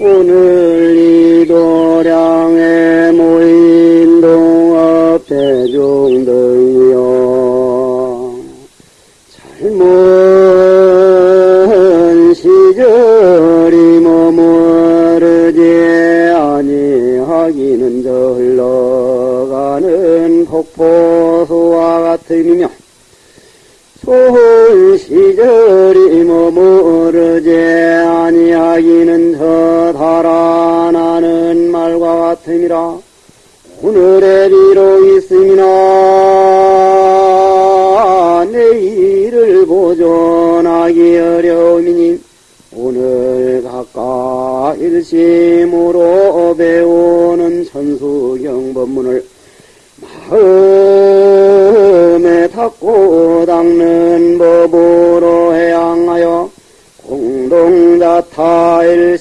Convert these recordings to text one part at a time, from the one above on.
오늘 이 도량 각각 일심으로 배우는 천수경 법문을 마음에 닦고 닦는 법으로 해양하여 공동자타일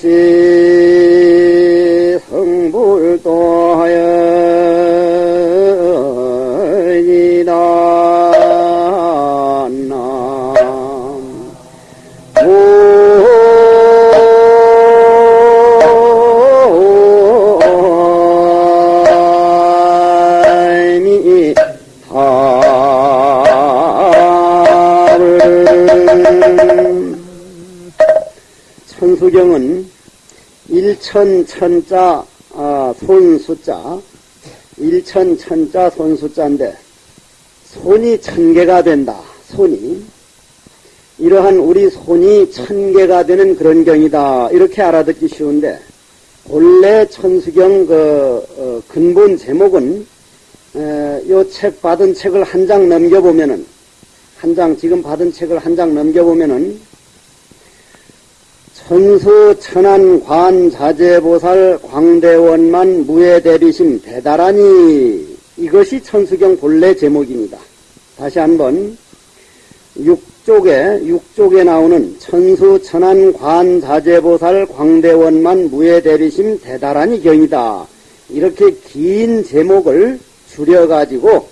천천자 아, 손수자 일천 천자 손수자인데 손이 천 개가 된다. 손이 이러한 우리 손이 천 개가 되는 그런 경이다. 이렇게 알아듣기 쉬운데 본래 천수경 그 어, 근본 제목은 요책 받은 책을 한 장 넘겨보면은 한 장 지금 받은 책을 한 장 넘겨보면은 천수 천안 관 자재보살 광대원만 무예 대비심 대다라니 이것이 천수경 본래 제목입니다. 다시 한번 6쪽에 6쪽에 나오는 천수 천안 관 자재보살 광대원만 무예 대비심 대다라니 경이다. 이렇게 긴 제목을 줄여가지고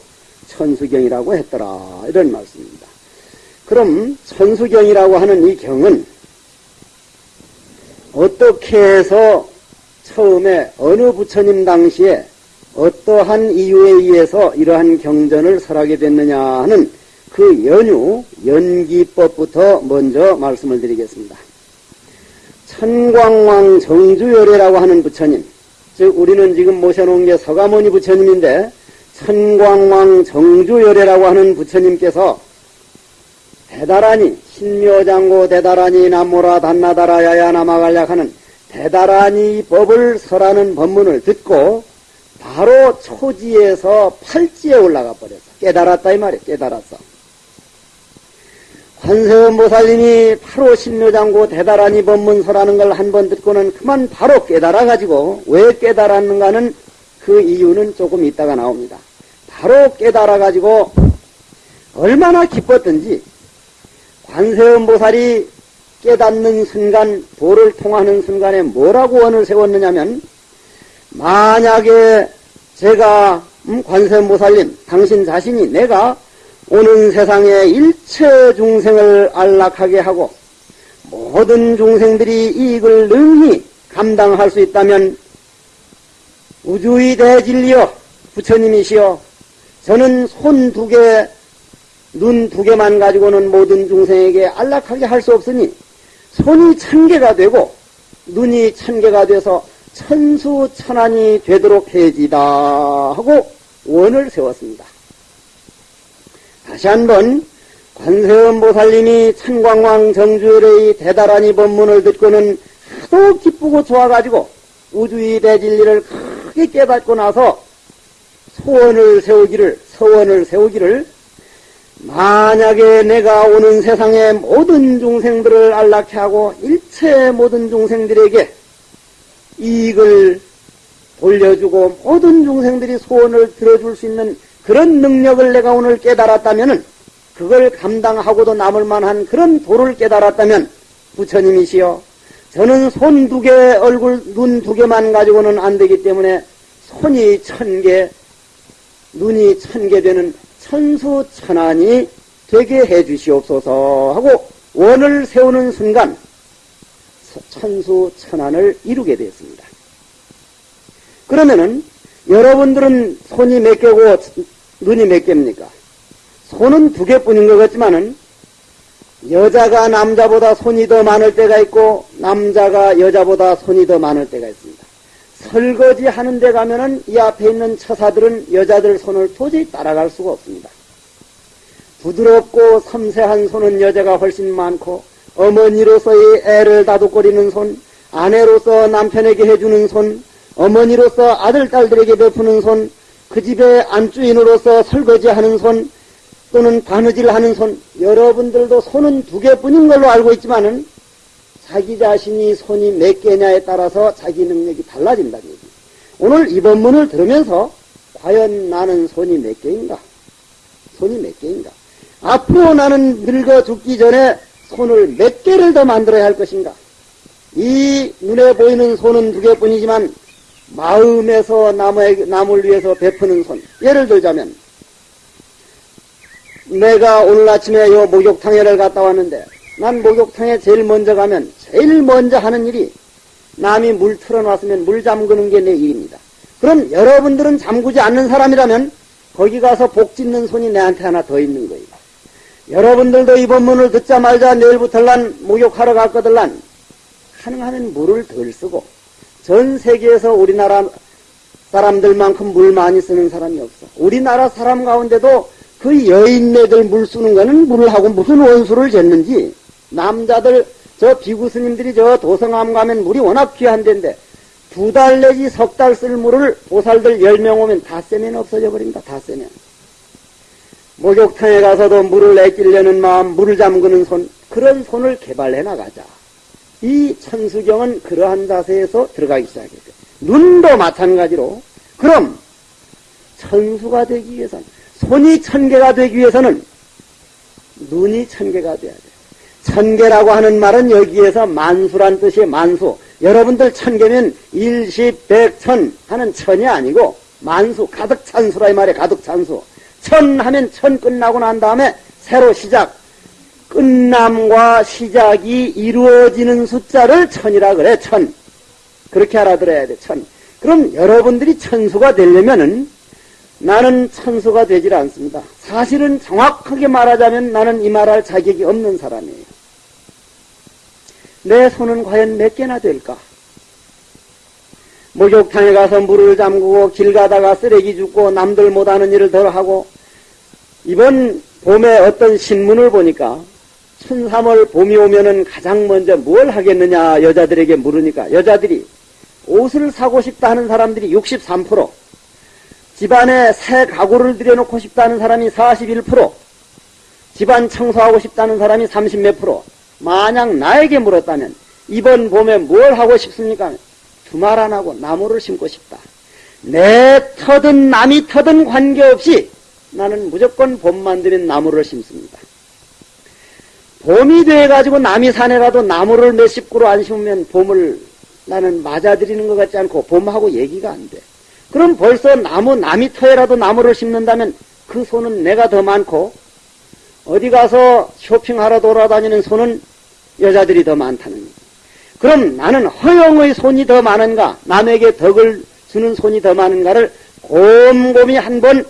천수경이라고 했더라. 이런 말씀입니다. 그럼 천수경이라고 하는 이 경은 어떻게 해서 처음에 어느 부처님 당시에 어떠한 이유에 의해서 이러한 경전을 설하게 됐느냐 하는 그 연유, 연기법부터 먼저 말씀을 드리겠습니다. 천광왕 정주열애라고 하는 부처님, 즉 우리는 지금 모셔놓은 게 서가모니 부처님인데 천광왕 정주열애라고 하는 부처님께서 대다라니 신묘장고 대다라니 나모라 단나다라 야야나마갈약 하는 대다라니 법을 설하는 법문을 듣고 바로 초지에서 팔지에 올라가 버렸어. 깨달았다 이 말이야. 깨달았어. 관세음보살님이 바로 신묘장고 대다라니 법문 설하는 걸 한 번 듣고는 그만 바로 깨달아가지고 왜 깨달았는가는 그 이유는 조금 있다가 나옵니다. 바로 깨달아가지고 얼마나 기뻤던지 관세음 보살이 깨닫는 순간, 도를 통하는 순간에 뭐라고 원을 세웠느냐면, 만약에 제가, 음, 관세음 보살님, 당신 자신이 내가 오는 세상에 일체 중생을 안락하게 하고, 모든 중생들이 이익을 능히 감당할 수 있다면, 우주의 대진리여, 부처님이시여, 저는 손 두 개, 눈 두 개만 가지고는 모든 중생에게 안락하게 할 수 없으니 손이 천 개가 되고 눈이 천 개가 돼서 천수천안이 되도록 해지다 하고 원을 세웠습니다. 다시 한번 관세음보살님이 천광왕 정주열의 대다라니 법문을 듣고는 하도 기쁘고 좋아가지고 우주의 대진리를 크게 깨닫고 나서 소원을 세우기를 서원을 세우기를 만약에 내가 오는 세상의 모든 중생들을 안락해 하고 일체 모든 중생들에게 이익을 돌려주고 모든 중생들이 소원을 들어줄 수 있는 그런 능력을 내가 오늘 깨달았다면 그걸 감당하고도 남을 만한 그런 도를 깨달았다면 부처님이시여 저는 손 두 개, 얼굴, 눈 두 개만 가지고는 안 되기 때문에 손이 천 개, 눈이 천 개 되는 천수천안이 되게 해 주시옵소서 하고 원을 세우는 순간 천수천안을 이루게 되었습니다. 그러면은 여러분들은 손이 몇 개고 눈이 몇 개입니까? 손은 두 개뿐인 것 같지만은 여자가 남자보다 손이 더 많을 때가 있고 남자가 여자보다 손이 더 많을 때가 있습니다. 설거지 하는 데 가면은 이 앞에 있는 처사들은 여자들 손을 도저히 따라갈 수가 없습니다. 부드럽고 섬세한 손은 여자가 훨씬 많고 어머니로서의 애를 다독거리는 손, 아내로서 남편에게 해주는 손, 어머니로서 아들, 딸들에게 베푸는 손, 그 집의 안주인으로서 설거지하는 손, 또는 바느질 하는 손, 여러분들도 손은 두 개뿐인 걸로 알고 있지만은 자기 자신이 손이 몇 개냐에 따라서 자기 능력이 달라진다는 얘기. 오늘 이 본문을 들으면서 과연 나는 손이 몇 개인가? 손이 몇 개인가? 앞으로 나는 늙어 죽기 전에 손을 몇 개를 더 만들어야 할 것인가? 이 눈에 보이는 손은 두 개뿐이지만 마음에서 남의, 남을 위해서 베푸는 손. 예를 들자면 내가 오늘 아침에 요 목욕탕에를 갔다 왔는데 난 목욕탕에 제일 먼저 가면 제일 먼저 하는 일이 남이 물 틀어놨으면 물 잠그는 게 내 일입니다. 그럼 여러분들은 잠그지 않는 사람이라면 거기 가서 복 짓는 손이 내한테 하나 더 있는 거예요. 여러분들도 이 본문을 듣자마자 내일부터 난 목욕하러 갔거들란 가능하면 물을 덜 쓰고 전 세계에서 우리나라 사람들만큼 물 많이 쓰는 사람이 없어. 우리나라 사람 가운데도 그 여인네들 물 쓰는 거는 물을 하고 무슨 원수를 쟀는지 남자들 저 비구 스님들이 저 도성암 가면 물이 워낙 귀한 데인데 두 달 내지 석 달 쓸 물을 보살들 열 명 오면 다 쎄면 없어져 버립니다. 다 쎄면. 목욕탕에 가서도 물을 내끼려는 마음, 물을 잠그는 손, 그런 손을 개발해 나가자. 이 천수경은 그러한 자세에서 들어가기 시작했어요. 눈도 마찬가지로. 그럼 천수가 되기 위해서는 손이 천 개가 되기 위해서는 눈이 천 개가 돼야 돼요. 천 개라고 하는 말은 여기에서 만수란 뜻이 만수. 여러분들 천 개면 일십, 백, 천 하는 천이 아니고 만수, 가득 찬 수라 이 말에 가득 찬 수. 천 하면 천 끝나고 난 다음에 새로 시작. 끝남과 시작이 이루어지는 숫자를 천이라 그래, 천. 그렇게 알아들어야 돼, 천. 그럼 여러분들이 천수가 되려면은 나는 천수가 되질 않습니다. 사실은 정확하게 말하자면 나는 이 말할 자격이 없는 사람이에요. 내 손은 과연 몇 개나 될까? 목욕탕에 가서 물을 잠그고 길 가다가 쓰레기 줍고 남들 못하는 일을 덜 하고 이번 봄에 어떤 신문을 보니까 춘삼월 봄이 오면은 가장 먼저 뭘 하겠느냐 여자들에게 물으니까 여자들이 옷을 사고 싶다 하는 사람들이 63% 집안에 새 가구를 들여놓고 싶다는 사람이 41%, 집안 청소하고 싶다는 사람이 30 몇 프로. 만약 나에게 물었다면 이번 봄에 뭘 하고 싶습니까? 두말 안 하고 나무를 심고 싶다. 내 터든 남이 터든 관계없이 나는 무조건 봄만 되면 나무를 심습니다. 봄이 돼가지고 남이 산에 가도 나무를 몇십 그루 안 심으면 봄을 나는 맞아들이는 것 같지 않고 봄하고 얘기가 안 돼. 그럼 벌써 나무 남이 터에라도 나무를 심는다면 그 손은 내가 더 많고 어디 가서 쇼핑하러 돌아다니는 손은 여자들이 더 많다는 거예요. 그럼 나는 허영의 손이 더 많은가 남에게 덕을 주는 손이 더 많은가를 곰곰이 한 번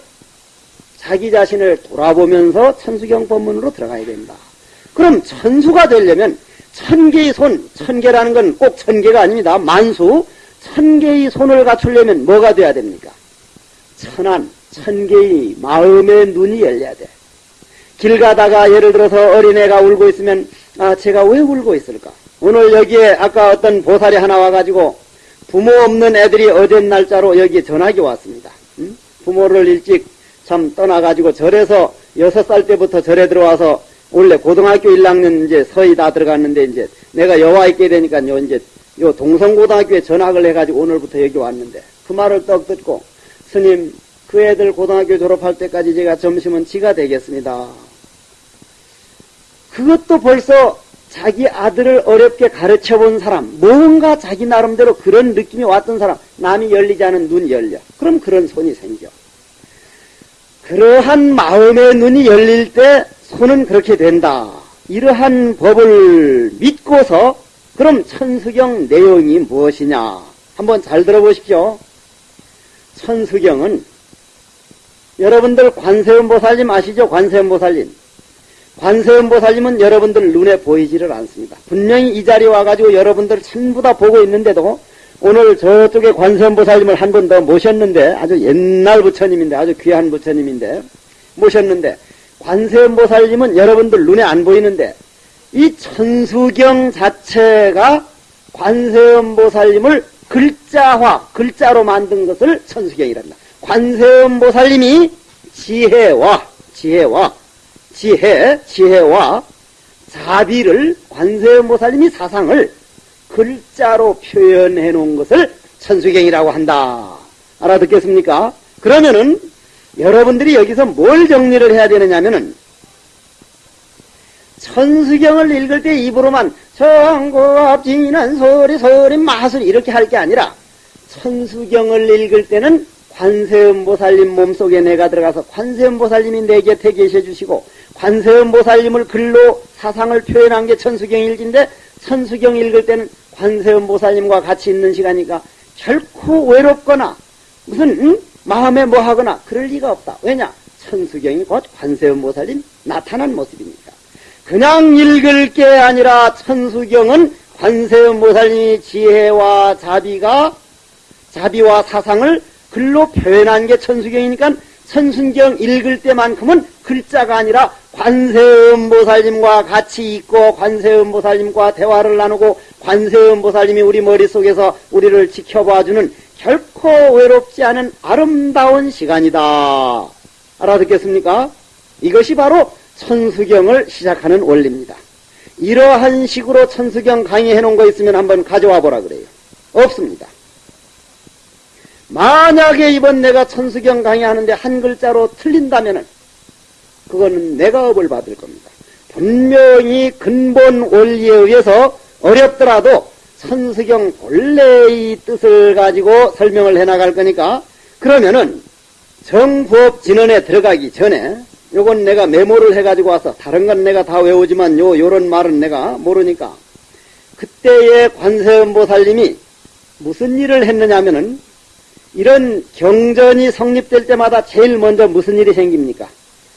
자기 자신을 돌아보면서 천수경 법문으로 들어가야 된다. 그럼 천수가 되려면 천 개의 손, 천 개라는 건 꼭 천 개가 아닙니다. 만수, 천 개의 손을 갖추려면 뭐가 돼야 됩니까? 천안, 천 개의 마음의 눈이 열려야 돼. 길 가다가 예를 들어서 어린애가 울고 있으면 아 제가 왜 울고 있을까? 오늘 여기에 아까 어떤 보살이 하나 와가지고 부모 없는 애들이 어제 날짜로 여기 전화기 왔습니다. 응? 부모를 일찍 참 떠나가지고 절에서 여섯 살 때부터 절에 들어와서 원래 고등학교 1학년 이제 서희 다 들어갔는데 이제 내가 여와 있게 되니까 요 이제 요 동성고등학교에 전학을 해가지고 오늘부터 여기 왔는데 그 말을 떡 듣고 스님 그 애들 고등학교 졸업할 때까지 제가 점심은 지가 되겠습니다. 그것도 벌써 자기 아들을 어렵게 가르쳐 본 사람, 뭔가 자기 나름대로 그런 느낌이 왔던 사람, 남이 열리지 않은 눈 열려. 그럼 그런 손이 생겨. 그러한 마음의 눈이 열릴 때 손은 그렇게 된다. 이러한 법을 믿고서 그럼 천수경 내용이 무엇이냐? 한번 잘 들어보십시오. 천수경은 여러분들 관세음보살님 아시죠? 관세음보살님. 관세음보살님은 여러분들 눈에 보이지를 않습니다. 분명히 이 자리에 와가지고 여러분들 전부 다 보고 있는데도 오늘 저쪽에 관세음보살님을 한 번 더 모셨는데 아주 옛날 부처님인데 아주 귀한 부처님인데 모셨는데 관세음보살님은 여러분들 눈에 안 보이는데 이 천수경 자체가 관세음보살님을 글자화 글자로 만든 것을 천수경이란다. 관세음보살님이 지혜와 지혜와 지혜 지혜와 자비를 관세음보살님이 사상을 글자로 표현해 놓은 것을 천수경이라고 한다. 알아듣겠습니까? 그러면은 여러분들이 여기서 뭘 정리를 해야 되느냐면은 천수경을 읽을 때 입으로만 정고압 지난 소리 소리 마술 이렇게 할 게 아니라 천수경을 읽을 때는 관세음보살님 몸속에 내가 들어가서 관세음보살님이 내 곁에 계셔 주시고 관세음보살님을 글로 사상을 표현한 게 천수경일진데 천수경 읽을 때는 관세음보살님과 같이 있는 시간이니까 결코 외롭거나 무슨 응? 마음에 뭐하거나 그럴 리가 없다. 왜냐? 천수경이 곧 관세음보살님 나타난 모습이니까. 그냥 읽을 게 아니라 천수경은 관세음보살님이 지혜와 자비가 자비와 사상을 글로 표현한 게 천수경이니까 천순경 읽을 때만큼은 글자가 아니라 관세음보살님과 같이 있고 관세음보살님과 대화를 나누고 관세음보살님이 우리 머릿속에서 우리를 지켜봐주는 결코 외롭지 않은 아름다운 시간이다. 알아듣겠습니까? 이것이 바로 천수경을 시작하는 원리입니다. 이러한 식으로 천수경 강의해 놓은 거 있으면 한번 가져와 보라 그래요. 없습니다. 만약에 이번 내가 천수경 강의하는데 한 글자로 틀린다면은 그거는 내가 업을 받을 겁니다. 분명히 근본 원리에 의해서 어렵더라도 천수경 본래의 뜻을 가지고 설명을 해 나갈 거니까 그러면은 정부업 진언에 들어가기 전에 요건 내가 메모를 해가지고 와서 다른 건 내가 다 외우지만 요 요런 말은 내가 모르니까 그때의 관세음보살님이 무슨 일을 했느냐면은 이런 경전이 성립될 때마다 제일 먼저 무슨 일이 생깁니까?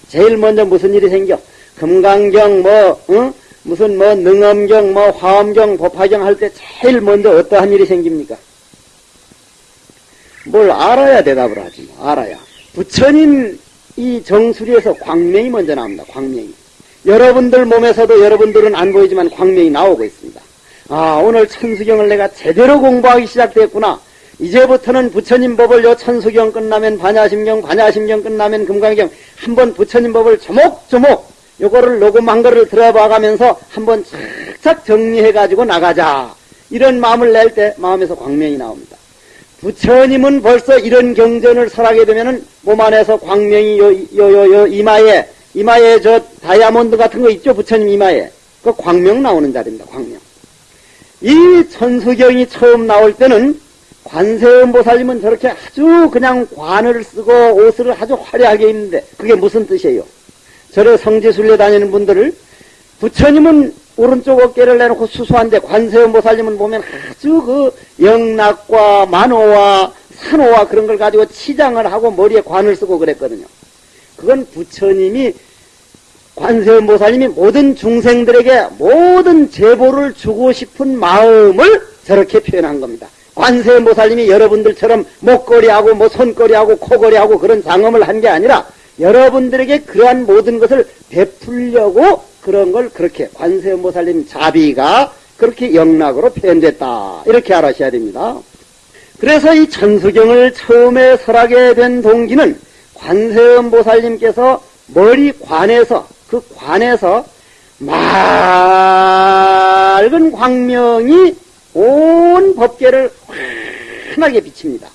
제일 먼저 무슨 일이 생겨? 금강경 뭐 응? 무슨 뭐 능엄경 뭐 화엄경 법화경 할 때 제일 먼저 어떠한 일이 생깁니까? 뭘 알아야 대답을 하지 뭐 알아야 부처님 이 정수리에서 광명이 먼저 나옵니다. 광명이 여러분들 몸에서도 여러분들은 안 보이지만 광명이 나오고 있습니다. 아 오늘 천수경을 내가 제대로 공부하기 시작됐구나. 이제부터는 부처님 법을 요 천수경 끝나면 반야심경, 반야심경 끝나면 금강경 한번 부처님 법을 조목조목 요거를 녹음한 거를 들어봐가면서 한번 착착 정리해가지고 나가자. 이런 마음을 낼 때 마음에서 광명이 나옵니다. 부처님은 벌써 이런 경전을 설하게 되면은 몸 안에서 광명이 요, 요, 요, 요 이마에, 이마에 저 다이아몬드 같은 거 있죠? 부처님 이마에. 그 광명 나오는 자리입니다. 광명. 이 천수경이 처음 나올 때는 관세음보살님은 저렇게 아주 그냥 관을 쓰고 옷을 아주 화려하게 입는데 그게 무슨 뜻이에요? 저래 성지순례 다니는 분들을 부처님은 오른쪽 어깨를 내놓고 수수한데 관세음보살님은 보면 아주 그 영락과 만호와 산호와 그런 걸 가지고 치장을 하고 머리에 관을 쓰고 그랬거든요. 그건 부처님이 관세음보살님이 모든 중생들에게 모든 제보를 주고 싶은 마음을 저렇게 표현한 겁니다. 관세음보살님이 여러분들처럼 목걸이하고 뭐 손걸이하고 코걸이하고 그런 장엄을 한 게 아니라 여러분들에게 그러한 모든 것을 베풀려고 그런 걸 그렇게 관세음보살님 자비가 그렇게 영락으로 표현됐다. 이렇게 알아셔야 됩니다. 그래서 이 천수경을 처음에 설하게 된 동기는 관세음보살님께서 머리 관에서 그 관에서 맑은 광명이 온 법계를 환하게 비칩니다.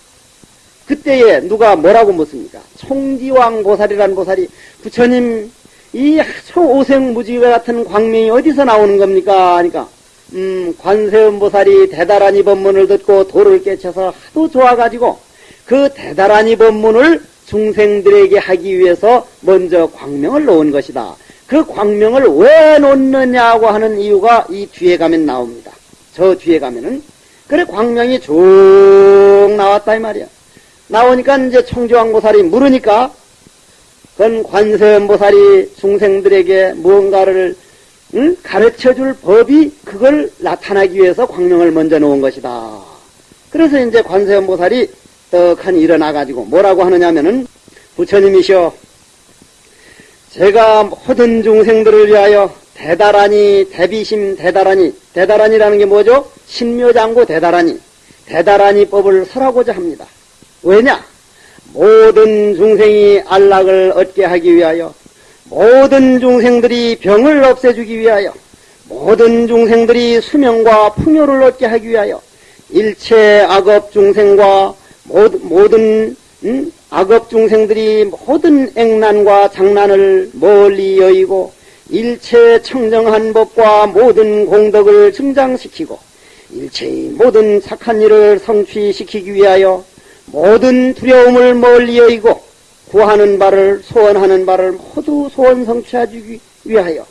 그때에 누가 뭐라고 묻습니까? 총지왕 보살이라는 보살이 부처님 이 오색무지가 같은 광명이 어디서 나오는 겁니까? 하니까 음, 관세음 보살이 대다라니 법문을 듣고 도를 깨쳐서 하도 좋아가지고 그 대다라니 법문을 중생들에게 하기 위해서 먼저 광명을 놓은 것이다. 그 광명을 왜 놓느냐고 하는 이유가 이 뒤에 가면 나옵니다. 저 뒤에 가면은 그래 광명이 쭉 나왔다 이 말이야. 나오니까 이제 청주왕보살이 물으니까 그건 관세음보살이 중생들에게 무언가를 응? 가르쳐줄 법이 그걸 나타나기 위해서 광명을 먼저 놓은 것이다. 그래서 이제 관세음보살이 떡하니 일어나가지고 뭐라고 하느냐면은 부처님이시여 제가 모든 중생들을 위하여 대다라니 대비심 대다라니 대다라니라는 게 뭐죠? 신묘장구 대다라니 대다라니 법을 설하고자 합니다. 왜냐? 모든 중생이 안락을 얻게 하기 위하여 모든 중생들이 병을 없애주기 위하여 모든 중생들이 수명과 풍요를 얻게 하기 위하여 일체 악업 중생과 모든 음? 악업 중생들이 모든 액난과 장난을 멀리 여의고 일체 청정한 법과 모든 공덕을 증장시키고 일체의 모든 착한 일을 성취시키기 위하여 모든 두려움을 멀리 여의고 구하는 바를 소원하는 바를 모두 소원 성취하기 위하여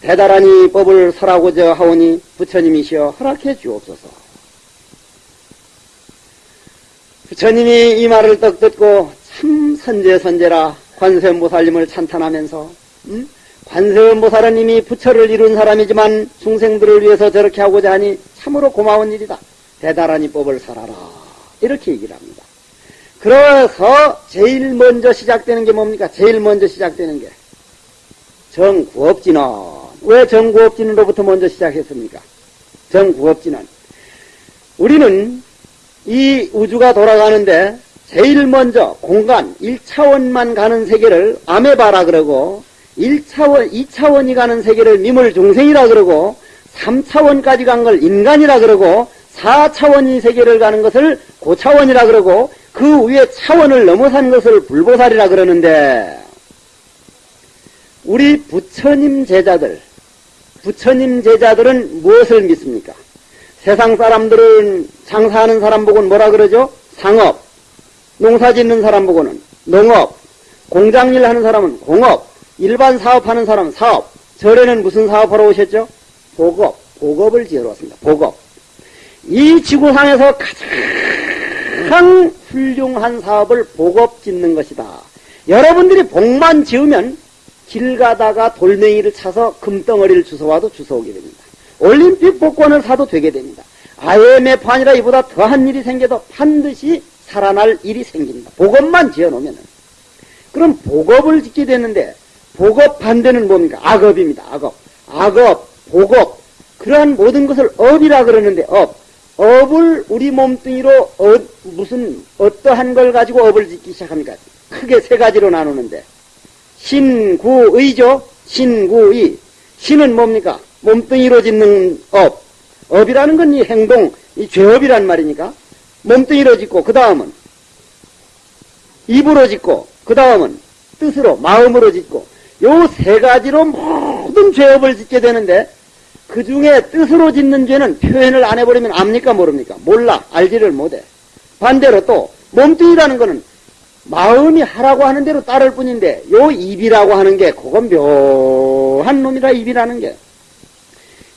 대단하니 법을 설하고자 하오니 부처님이시여 허락해 주옵소서. 부처님이 이 말을 떡 듣고 참 선제선제라 관세음보살님을 찬탄하면서 음? 관세음보살은 이미 부처를 이룬 사람이지만 중생들을 위해서 저렇게 하고자 하니 참으로 고마운 일이다. 대단하니 법을 설하라. 이렇게 얘기를 합니다. 그래서 제일 먼저 시작되는 게 뭡니까? 제일 먼저 시작되는 게 정구업진은 왜 정구업진으로부터 먼저 시작했습니까? 정구업진은 우리는 이 우주가 돌아가는데 제일 먼저 공간 1차원만 가는 세계를 아메바라 그러고 1차원, 2차원이 가는 세계를 미물 중생이라 그러고 3차원까지 간 걸 인간이라 그러고 4차원이 세계를 가는 것을 고차원이라 그러고 그 위에 차원을 넘어선 것을 불보살이라 그러는데 우리 부처님 제자들 부처님 제자들은 무엇을 믿습니까? 세상 사람들은 장사하는 사람 보고는 뭐라 그러죠? 상업 농사 짓는 사람 보고는 농업 공장일 하는 사람은 공업 일반 사업하는 사람은 사업 절에는 무슨 사업하러 오셨죠? 보급 보급을 지으러 왔습니다. 보급 이 지구상에서 가장 훌륭한 사업을 보급 짓는 것이다. 여러분들이 복만 지으면 길 가다가 돌멩이를 차서 금덩어리를 주워와도 주워오게 됩니다. 올림픽 복권을 사도 되게 됩니다. IMF 아니라 이보다 더한 일이 생겨도 반드시 살아날 일이 생깁니다. 복업만 지어놓으면 그럼 복업을 짓게 되는데 복업 반대는 뭡니까? 악업입니다. 악업. 악업, 복업 그러한 모든 것을 업이라 그러는데 업. 업을 우리 몸뚱이로 어, 무슨 어떠한 걸 가지고 업을 짓기 시작합니까? 크게 세 가지로 나누는데 신구의죠. 신구의. 신은 뭡니까? 몸뚱이로 짓는 업. 업이라는 건 이 행동, 이 죄업이란 말이니까. 몸뚱이로 짓고, 그 다음은 입으로 짓고, 그 다음은 뜻으로, 마음으로 짓고, 요 세 가지로 모든 죄업을 짓게 되는데, 그 중에 뜻으로 짓는 죄는 표현을 안 해버리면 압니까 모릅니까? 몰라. 알지를 못해. 반대로 또 몸뚱이라는 거는 마음이 하라고 하는 대로 따를 뿐인데 요 입이라고 하는 게 그건 묘한 놈이라 입이라는 게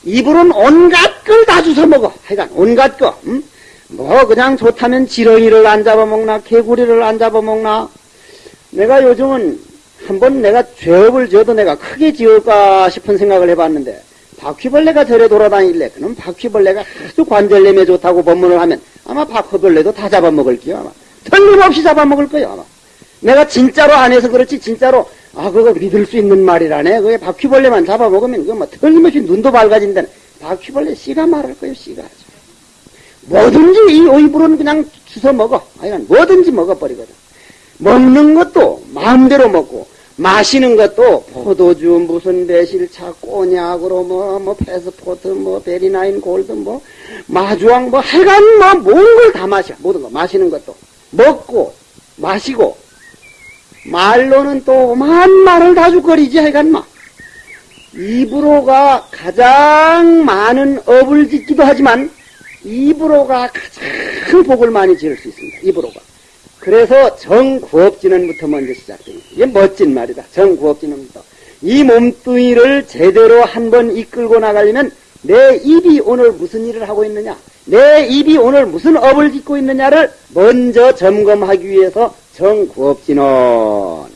입으로는 온갖 걸 다 주워 먹어. 하여간 온갖 거. 음? 뭐 그냥 좋다면 지렁이를 안 잡아먹나 개구리를 안 잡아먹나 내가 요즘은 한번 내가 죄업을 지어도 내가 크게 지을까 싶은 생각을 해봤는데 바퀴벌레가 절에 돌아다닐래. 그럼 바퀴벌레가 아주 관절염에 좋다고 법문을 하면 아마 바퀴벌레도 다 잡아먹을게요. 아마. 틀림없이 잡아먹을 거예요. 아마. 내가 진짜로 안 해서 그렇지 진짜로 아 그거 믿을 수 있는 말이라네. 그게 바퀴벌레만 잡아먹으면 그거 뭐 틀림없이 눈도 밝아진다네. 바퀴벌레 씨가 말할 거예요. 씨가. 뭐든지 이 의불은 그냥 주워 먹어. 아니 뭐든지 먹어버리거든. 먹는 것도 마음대로 먹고 마시는 것도 포도주 무슨 매실차 꼬냑으로 뭐 뭐 패스포트 뭐 베리나인 골드 뭐 마주왕 뭐 하여간 뭐 모든 걸 다 마셔 모든 거 마시는 것도 먹고 마시고 말로는 또 오만 말을 다 죽거리지 하여간 마. 입으로가 가장 많은 업을 짓기도 하지만 입으로가 가장 복을 많이 지을 수 있습니다. 입으로가. 그래서 정구업진원부터 먼저 시작됩니다. 이게 멋진 말이다. 정구업진원부터. 이 몸뚱이를 제대로 한번 이끌고 나가려면 내 입이 오늘 무슨 일을 하고 있느냐, 내 입이 오늘 무슨 업을 짓고 있느냐를 먼저 점검하기 위해서 정구업진원.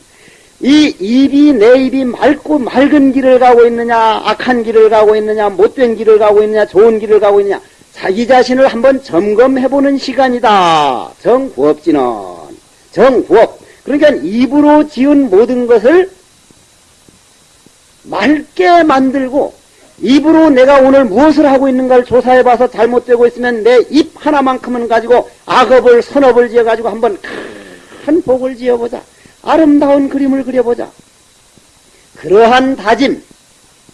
이 입이 내 입이 맑고 맑은 길을 가고 있느냐, 악한 길을 가고 있느냐, 못된 길을 가고 있느냐, 좋은 길을 가고 있느냐, 자기 자신을 한번 점검해보는 시간이다. 정구업진원. 정구업. 그러니까 입으로 지은 모든 것을 맑게 만들고 입으로 내가 오늘 무엇을 하고 있는가를 조사해봐서 잘못되고 있으면 내 입 하나만큼은 가지고 악업을 선업을 지어가지고 한번 큰 복을 지어보자. 아름다운 그림을 그려보자. 그러한 다짐,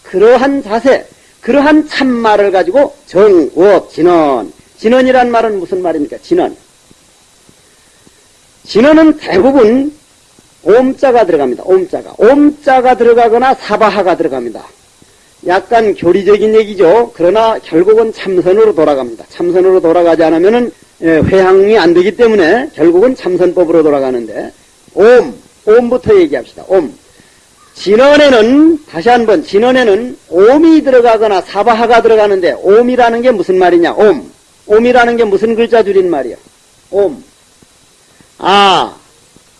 그러한 자세, 그러한 참말을 가지고 정우업 진언. 진언이란 말은 무슨 말입니까? 진언. 진언은 대부분 옴자가 들어갑니다. 옴자가. 옴자가 들어가거나 사바하가 들어갑니다. 약간 교리적인 얘기죠. 그러나 결국은 참선으로 돌아갑니다. 참선으로 돌아가지 않으면은 회항이 안 되기 때문에 결국은 참선법으로 돌아가는데 옴, 옴부터 얘기합시다. 옴. 진언에는 다시 한번 진언에는 옴이 들어가거나 사바하가 들어가는데 옴이라는 게 무슨 말이냐? 옴. 옴이라는 게 무슨 글자 줄인 말이야? 옴. 아,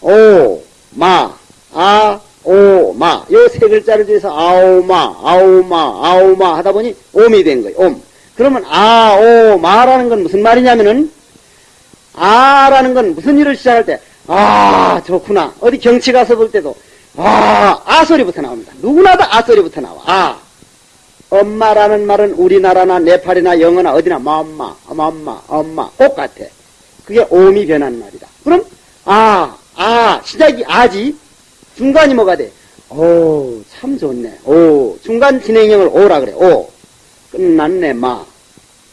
오, 마, 아, 오, 마. 요 세 글자를 중에서 아오마, 아오마, 아오마 하다 보니 옴이 된 거예요. 옴. 그러면 아, 오, 마라는 건 무슨 말이냐면은 아라는 건 무슨 일을 시작할 때 아, 좋구나. 어디 경치 가서 볼 때도 아, 아 소리부터 나옵니다. 누구나 다 아 소리부터 나와. 아. 엄마라는 말은 우리나라나 네팔이나 영어나 어디나 맘마, 맘마, 엄마 똑같아. 그게 옴이 변한 말이다. 그럼 아, 아, 시작이 아지, 중간이 뭐가 돼? 오, 참 좋네. 오, 중간 진행형을 오라 그래. 오, 끝났네, 마.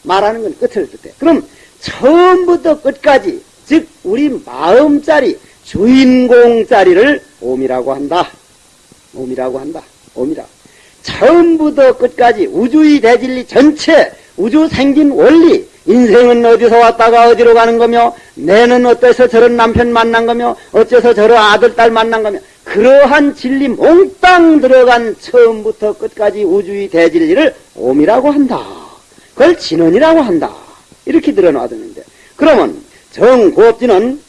마라는 건 끝을 뜻해. 그럼 처음부터 끝까지, 즉, 우리 마음짜리, 주인공짜리를 옴이라고 한다. 옴이라고 한다. 옴이라. 처음부터 끝까지 우주의 대진리 전체, 우주 생긴 원리, 인생은 어디서 왔다가 어디로 가는 거며, 내는 어때서 저런 남편 만난 거며, 어째서 저런 아들, 딸 만난 거며, 그러한 진리 몽땅 들어간 처음부터 끝까지 우주의 대진리를 옴이라고 한다. 그걸 진언이라고 한다. 이렇게 들어놔두는데. 그러면 정고업진은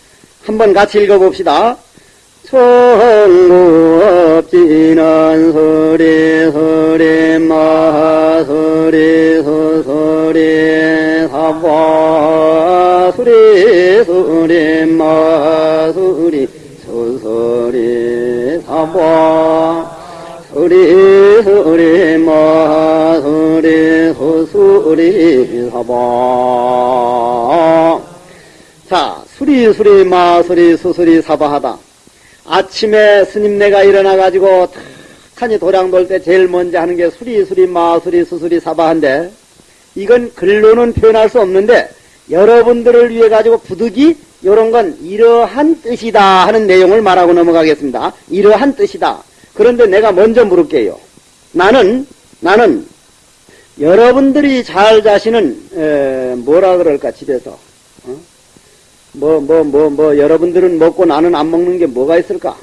한번 같이 읽어봅시다. 청구업진은 소리 소리 마소리 소소리 사바 소리 소리 마소리 소소리 사바. 소리 소리 마소리 소소리 사바. 자 수리 수리 마 수리 수수리 사바하다. 아침에 스님네가 일어나 가지고 탁하니 도량 돌 때 제일 먼저 하는 게 수리 수리 마 수리 수수리 사바한데 이건 글로는 표현할 수 없는데 여러분들을 위해 가지고 부득이 이런 건 이러한 뜻이다 하는 내용을 말하고 넘어가겠습니다. 이러한 뜻이다. 그런데 내가 먼저 물을게요. 나는 나는 여러분들이 잘 자시는 에, 뭐라 그럴까 집에서 어? 뭐, 뭐, 뭐, 뭐, 여러분들은 먹고 나는 안 먹는 게 뭐가 있을까?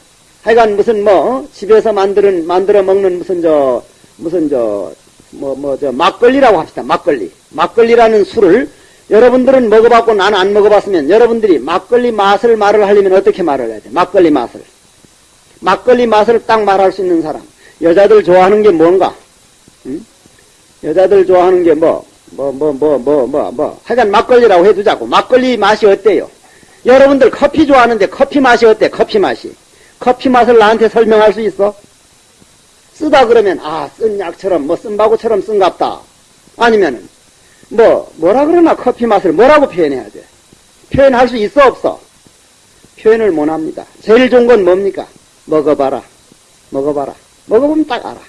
하여간 무슨 뭐, 집에서 만드는, 만들어 먹는 무슨 저, 무슨 저, 뭐, 뭐, 저, 막걸리라고 합시다. 막걸리. 막걸리라는 술을 여러분들은 먹어봤고 나는 안 먹어봤으면 여러분들이 막걸리 맛을 말을 하려면 어떻게 말을 해야 돼? 막걸리 맛을. 막걸리 맛을 딱 말할 수 있는 사람. 여자들 좋아하는 게 뭔가? 응? 여자들 좋아하는 게 뭐, 뭐, 뭐, 뭐, 뭐, 뭐, 뭐. 하여간 막걸리라고 해두자고. 막걸리 맛이 어때요? 여러분들 커피 좋아하는데 커피 맛이 어때? 커피 맛이. 커피 맛을 나한테 설명할 수 있어? 쓰다 그러면, 아, 쓴 약처럼, 뭐, 쓴바구처럼 쓴갑다. 아니면은, 뭐, 뭐라 그러나 커피 맛을 뭐라고 표현해야 돼? 표현할 수 있어, 없어? 표현을 못 합니다. 제일 좋은 건 뭡니까? 먹어봐라. 먹어봐라. 먹어보면 딱 알아.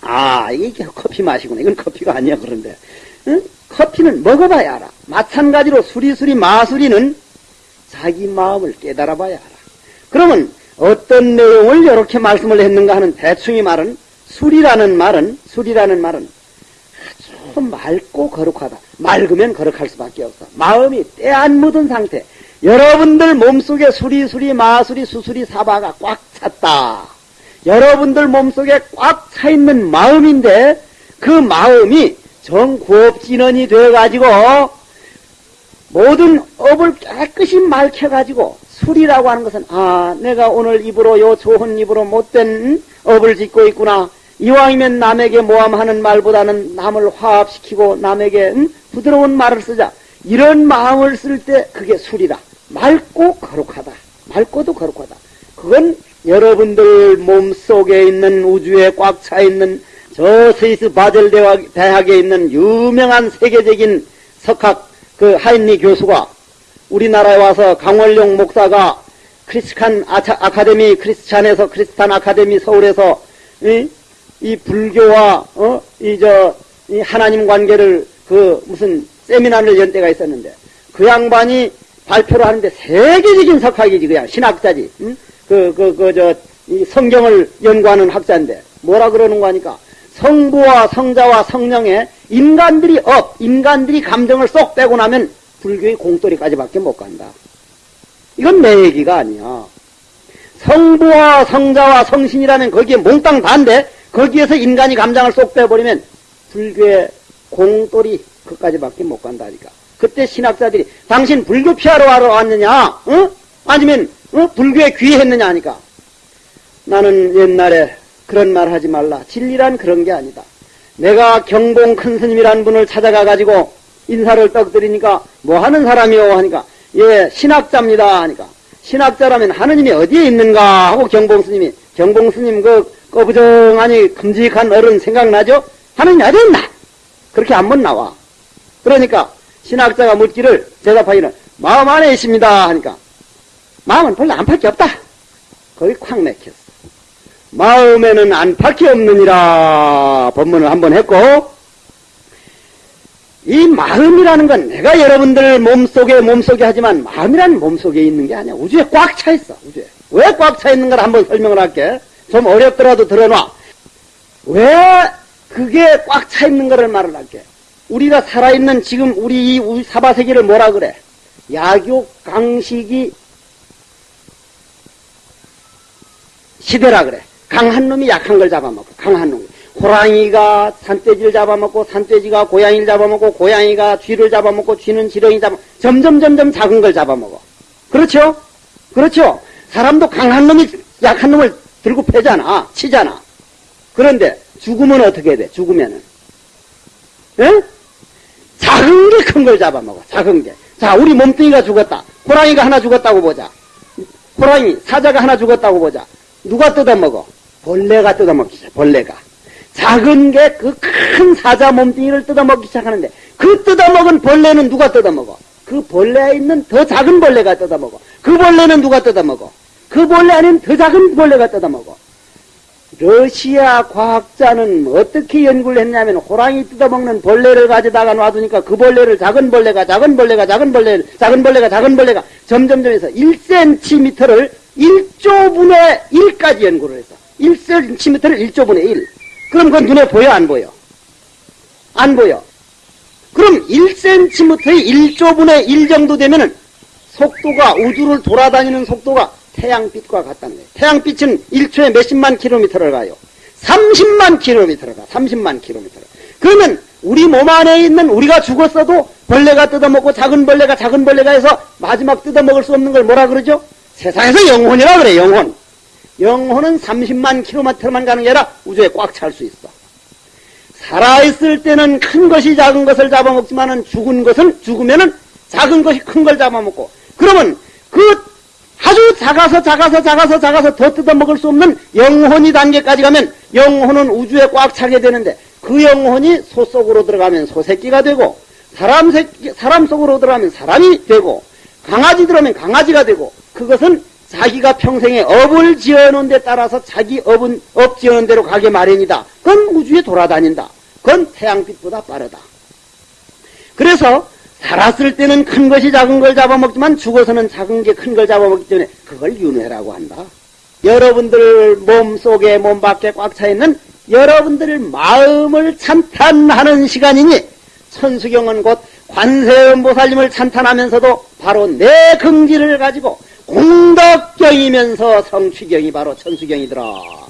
아, 이게 커피 맛이구나. 이건 커피가 아니야, 그런데. 응? 커피는 먹어봐야 알아. 마찬가지로 수리수리 마수리는 자기 마음을 깨달아 봐야 알아. 그러면 어떤 내용을 이렇게 말씀을 했는가 하는 대충의 말은 술이라는 말은 술이라는 말은 아주 맑고 거룩하다. 맑으면 거룩할 수밖에 없어. 마음이 때 안 묻은 상태. 여러분들 몸속에 수리수리 마수리 수수리 사바가 꽉 찼다. 여러분들 몸속에 꽉 차 있는 마음인데 그 마음이 정구업진원이 되어가지고 모든 업을 깨끗이 맑혀가지고 술이라고 하는 것은 아 내가 오늘 입으로 요 좋은 입으로 못된 업을 짓고 있구나. 이왕이면 남에게 모함하는 말보다는 남을 화합시키고 남에게 음, 부드러운 말을 쓰자. 이런 마음을 쓸 때 그게 술이다. 맑고 거룩하다. 맑고도 거룩하다. 그건 여러분들 몸속에 있는 우주에 꽉 차 있는 저 스위스 바젤 대학에 있는 유명한 세계적인 석학 그 하인리 교수가 우리나라에 와서 강원룡 목사가 크리스찬 아카데미 크리스찬에서 크리스탄 아카데미 서울에서 이, 이 불교와 어? 이저 이 하나님 관계를 그 무슨 세미나를 연 때가 있었는데 그 양반이 발표를 하는데 세계적인 석학이지 그냥 신학자지 응? 그그 그저이 성경을 연구하는 학자인데 뭐라 그러는 거니까 성부와 성자와 성령의 인간들이 업 인간들이 감정을 쏙 빼고 나면 불교의 공돌이까지밖에 못 간다. 이건 내 얘기가 아니야. 성부와 성자와 성신이라면 거기에 몽땅 다인데 거기에서 인간이 감정을 쏙 빼버리면 불교의 공돌이 그까지밖에 못 간다니까. 그때 신학자들이 당신 불교 PR하러 하러 왔느냐? 어? 아니면 어? 불교에 귀의했느냐 하니까 나는 옛날에 그런 말 하지 말라. 진리란 그런 게 아니다. 내가 경봉 큰 스님이라는 분을 찾아가 가지고 인사를 떡드리니까 뭐 하는 사람이요 하니까 예 신학자입니다 하니까 신학자라면 하느님이 어디에 있는가 하고 경봉 스님이 경봉 스님 그 꺼부정하니 큼직한 어른 생각나죠? 하느님 어디 있나? 그렇게 한번 나와. 그러니까 신학자가 묻기를 대답하기는 마음 안에 있습니다 하니까 마음은 별로 안팎이 없다. 거기 콱 맥혔어. 마음에는 안팎이 없느니라 법문을 한번 했고 이 마음이라는 건 내가 여러분들 몸속에 몸속에 하지만 마음이라는 몸속에 있는 게 아니야. 우주에 꽉 차 있어. 우주에. 왜 꽉 차 있는가를 한번 설명을 할게. 좀 어렵더라도 들어놔. 왜 그게 꽉 차 있는 거를 말을 할게. 우리가 살아있는 지금 우리 이 사바세계를 뭐라 그래? 약욕 강식이 시대라 그래. 강한 놈이 약한 걸 잡아먹고 강한 놈이. 호랑이가 산돼지를 잡아먹고 산돼지가 고양이를 잡아먹고 고양이가 쥐를 잡아먹고 쥐는 지렁이 잡아 점점 점점 작은 걸 잡아먹어. 그렇죠? 그렇죠? 사람도 강한 놈이 약한 놈을 들고 패잖아. 치잖아. 그런데 죽으면 어떻게 돼? 죽으면은. 예? 작은 게 큰 걸 잡아먹어. 작은 게. 자, 우리 몸뚱이가 죽었다. 호랑이가 하나 죽었다고 보자. 호랑이, 사자가 하나 죽었다고 보자. 누가 뜯어먹어? 벌레가 뜯어먹기죠. 벌레가. 작은 게 그 큰 사자 몸뚱이를 뜯어먹기 시작하는데 그 뜯어먹은 벌레는 누가 뜯어먹어? 그 벌레에 있는 더 작은 벌레가 뜯어먹어. 그 벌레는 누가 뜯어먹어? 그 벌레 아닌 더 작은 벌레가 뜯어먹어. 러시아 과학자는 어떻게 연구를 했냐면 호랑이 뜯어먹는 벌레를 가져다가 놔두니까 그 벌레를 작은 벌레가 작은 벌레가 작은 벌레 작은 벌레가 작은 벌레가 점점점 해서 1cm를 1조분의 1까지 연구를 했어. 1cm를 1조분의 1. 그럼 그건 눈에 보여 안 보여? 안 보여. 그럼 1cm의 1조분의 1 정도 되면은 속도가 우주를 돌아다니는 속도가 태양빛과 같다는 거예요. 태양빛은 1초에 몇십만 킬로미터를 가요. 30만 킬로미터를 가. 30만 킬로미터를. 그러면 우리 몸 안에 있는 우리가 죽었어도 벌레가 뜯어먹고 작은 벌레가 작은 벌레가 해서 마지막 뜯어먹을 수 없는 걸 뭐라 그러죠? 세상에서 영혼이라 그래 영혼. 영혼은 30만 킬로미터만 가는 게 아니라 우주에 꽉 찰 수 있어. 살아있을 때는 큰 것이 작은 것을 잡아먹지만 은 죽은 것은 죽으면은 작은 것이 큰 걸 잡아먹고 그러면 그 아주 작아서 작아서 작아서 작아서 더 뜯어먹을 수 없는 영혼이 단계까지 가면 영혼은 우주에 꽉 차게 되는데 그 영혼이 소 속으로 들어가면 소새끼가 되고 사람 새끼, 사람 속으로 들어가면 사람이 되고 강아지 들어가면 강아지가 되고 그것은 자기가 평생에 업을 지어놓은 데 따라서 자기 업은 업 지어놓은 대로 가게 마련이다. 그건 우주에 돌아다닌다. 그건 태양빛보다 빠르다. 그래서 살았을 때는 큰 것이 작은 걸 잡아먹지만 죽어서는 작은 게 큰 걸 잡아먹기 때문에 그걸 윤회라고 한다. 여러분들 몸 속에 몸 밖에 꽉 차 있는 여러분들 마음을 찬탄하는 시간이니 천수경은 곧 관세음보살님을 찬탄하면서도 바로 내 긍지를 가지고 공덕경이면서 성취경이 바로 천수경이더라.